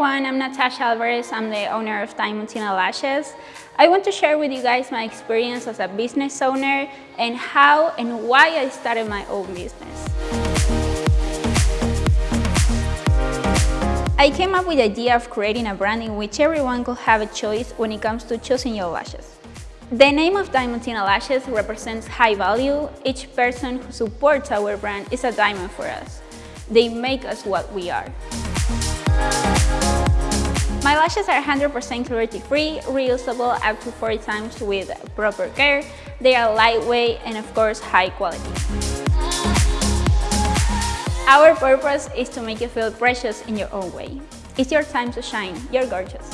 everyone, I'm Natasha Alvarez. I'm the owner of Diamantina Lashes. I want to share with you guys my experience as a business owner and how and why I started my own business. I came up with the idea of creating a brand in which everyone could have a choice when it comes to choosing your lashes. The name of Diamantina Lashes represents high value. Each person who supports our brand is a diamond for us. They make us what we are. Lashes are 100% cruelty-free, reusable up to 40 times with proper care. They are lightweight and of course high quality. Our purpose is to make you feel precious in your own way. It's your time to shine. You're gorgeous.